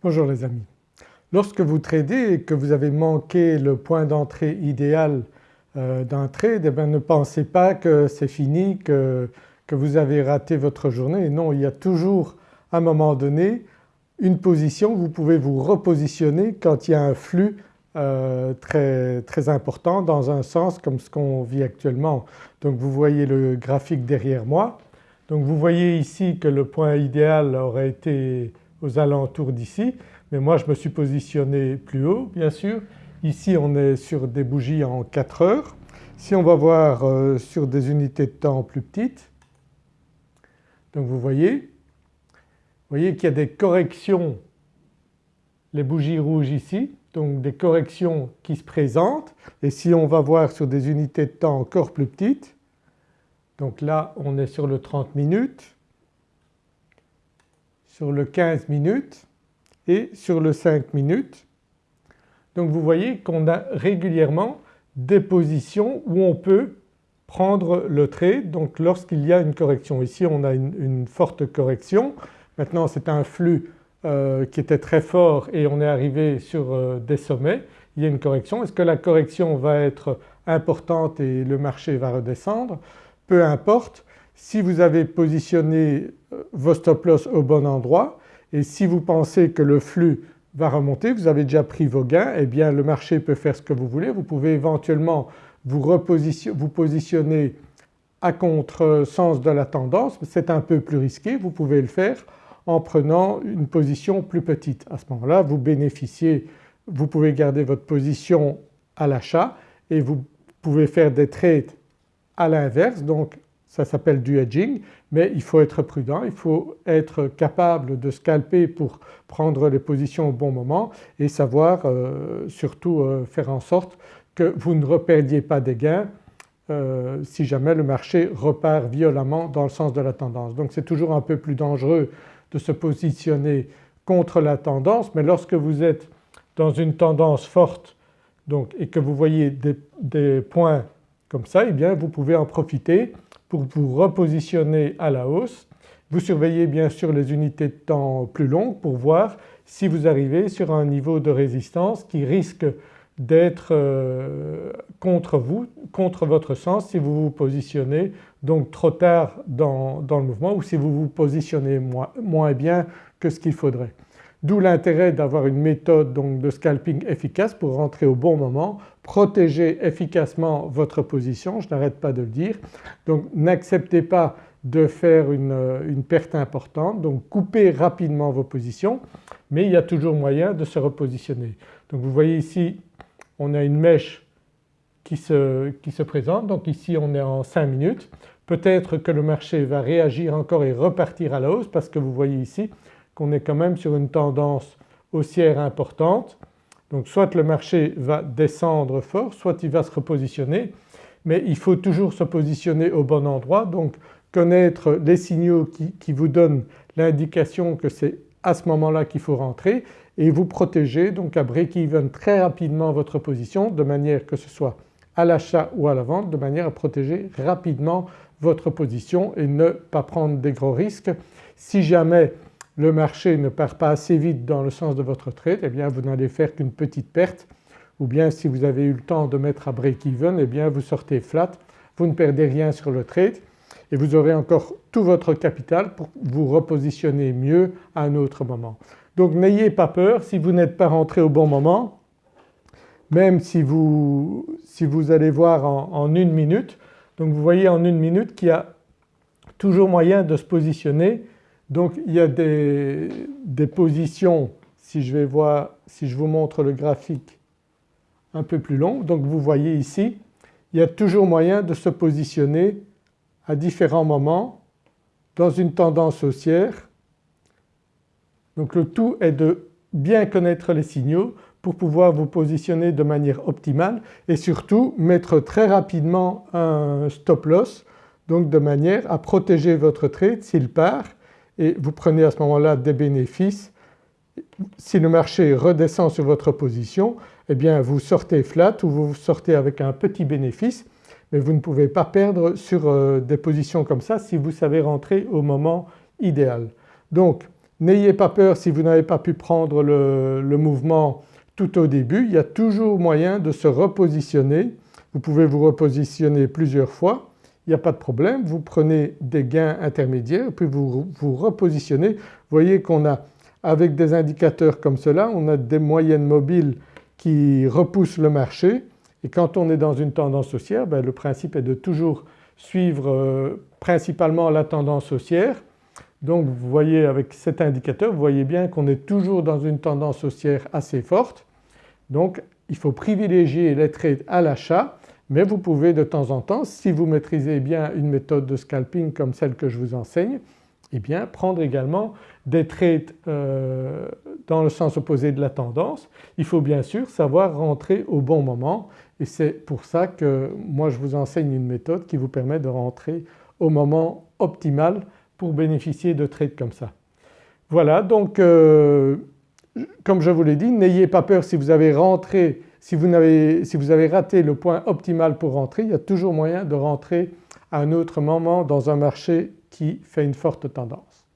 Bonjour les amis. Lorsque vous tradez et que vous avez manqué le point d'entrée idéal euh, d'un trade, eh ne pensez pas que c'est fini, que, vous avez raté votre journée. Non, il y a toujours à un moment donné une position, vous pouvez vous repositionner quand il y a un flux euh, très important dans un sens comme ce qu'on vit actuellement. Donc vous voyez le graphique derrière moi. Donc vous voyez ici que le point idéal aurait été aux alentours d'ici mais moi je me suis positionné plus haut bien sûr. Ici on est sur des bougies en 4 heures. Si on va voir euh, sur des unités de temps plus petites, donc vous voyez, vous voyez qu'il y a des corrections, les bougies rouges ici, donc des corrections qui se présentent et si on va voir sur des unités de temps encore plus petites, donc là on est sur le 30 minutes, sur le 15 minutes et sur le 5 minutes. Donc vous voyez qu'on a régulièrement des positions où on peut prendre le trade donc lorsqu'il y a une correction. Ici on a une, forte correction, maintenant c'est un flux euh, qui était très fort et on est arrivé sur euh, des sommets, il y a une correction. Est-ce que la correction va être importante et le marché va redescendre? Peu importe, si vous avez positionné euh, vos stop loss au bon endroit et si vous pensez que le flux va remonter, vous avez déjà pris vos gains, eh bien le marché peut faire ce que vous voulez. Vous pouvez éventuellement vous, positionner à contre-sens de la tendance, c'est un peu plus risqué, vous pouvez le faire en prenant une position plus petite. À ce moment-là vous bénéficiez, vous pouvez garder votre position à l'achat et vous pouvez faire des trades à l'inverse donc ça s'appelle du hedging mais il faut être prudent, il faut être capable de scalper pour prendre les positions au bon moment et savoir euh, surtout euh, faire en sorte que vous ne reperdiez pas des gains euh, si jamais le marché repart violemment dans le sens de la tendance. Donc c'est toujours un peu plus dangereux de se positionner contre la tendance mais lorsque vous êtes dans une tendance forte et que vous voyez des, des points comme ça eh bien vous pouvez en profiter pour vous repositionner à la hausse. Vous surveillez bien sûr les unités de temps plus longues pour voir si vous arrivez sur un niveau de résistance qui risque d'être euh, contre vous, contre votre sens si vous vous positionnez donc trop tard dans, le mouvement ou si vous vous positionnez moins, moins bien que ce qu'il faudrait. D'où l'intérêt d'avoir une méthode donc de scalping efficace pour rentrer au bon moment, protéger efficacement votre position, je n'arrête pas de le dire. Donc n'acceptez pas de faire une, perte importante donc coupez rapidement vos positions mais il y a toujours moyen de se repositionner. Donc vous voyez ici on a une mèche qui se, qui se présente donc ici on est en 5 minutes. Peut-être que le marché va réagir encore et repartir à la hausse parce que vous voyez ici qu'on est quand même sur une tendance haussière importante. Donc soit le marché va descendre fort, soit il va se repositionner mais il faut toujours se positionner au bon endroit donc connaître les signaux qui, vous donnent l'indication que c'est à ce moment-là qu'il faut rentrer et vous protéger donc à break-even très rapidement votre position de manière que ce soit à l'achat ou à la vente de manière à protéger rapidement votre position et ne pas prendre des gros risques. Si jamais le marché ne part pas assez vite dans le sens de votre trade eh bien vous n'allez faire qu'une petite perte ou bien si vous avez eu le temps de mettre à break-even eh bien vous sortez flat, vous ne perdez rien sur le trade et vous aurez encore tout votre capital pour vous repositionner mieux à un autre moment. Donc n'ayez pas peur si vous n'êtes pas rentré au bon moment, même si vous, si vous allez voir en, en une minute, donc vous voyez en une minute qu'il y a toujours moyen de se positionner donc il y a des, positions, si je vais voir, si je vous montre le graphique un peu plus long, donc vous voyez ici, il y a toujours moyen de se positionner à différents moments dans une tendance haussière. Donc le tout est de bien connaître les signaux pour pouvoir vous positionner de manière optimale et surtout mettre très rapidement un stop loss donc de manière à protéger votre trade s'il part et vous prenez à ce moment-là des bénéfices. Si le marché redescend sur votre position eh bien vous sortez flat ou vous sortez avec un petit bénéfice mais vous ne pouvez pas perdre sur euh, des positions comme ça si vous savez rentrer au moment idéal. Donc N'ayez pas peur si vous n'avez pas pu prendre le, le mouvement tout au début, il y a toujours moyen de se repositionner. Vous pouvez vous repositionner plusieurs fois, il n'y a pas de problème, vous prenez des gains intermédiaires puis vous vous repositionnez. Vous voyez qu'on a avec des indicateurs comme cela on a des moyennes mobiles qui repoussent le marché et quand on est dans une tendance haussière ben le principe est de toujours suivre euh, principalement la tendance haussière. Donc vous voyez avec cet indicateur vous voyez bien qu'on est toujours dans une tendance haussière assez forte. Donc il faut privilégier les trades à l'achat mais vous pouvez de temps en temps si vous maîtrisez bien une méthode de scalping comme celle que je vous enseigne eh bien prendre également des trades euh, dans le sens opposé de la tendance. Il faut bien sûr savoir rentrer au bon moment et c'est pour ça que moi je vous enseigne une méthode qui vous permet de rentrer au moment optimal pour bénéficier de trades comme ça. Voilà donc euh, comme je vous l'ai dit n'ayez pas peur si vous avez rentré, si vous, avez, raté le point optimal pour rentrer, il y a toujours moyen de rentrer à un autre moment dans un marché qui fait une forte tendance.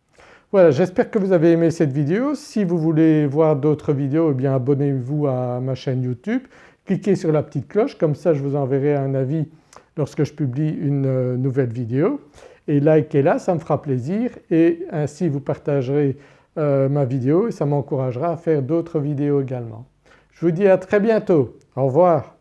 Voilà j'espère que vous avez aimé cette vidéo. Si vous voulez voir d'autres vidéos eh bien abonnez-vous à ma chaîne YouTube, cliquez sur la petite cloche comme ça je vous enverrai un avis lorsque je publie une euh, nouvelle vidéo et likez-la ça me fera plaisir et ainsi vous partagerez euh, ma vidéo et ça m'encouragera à faire d'autres vidéos également. Je vous dis à très bientôt, au revoir.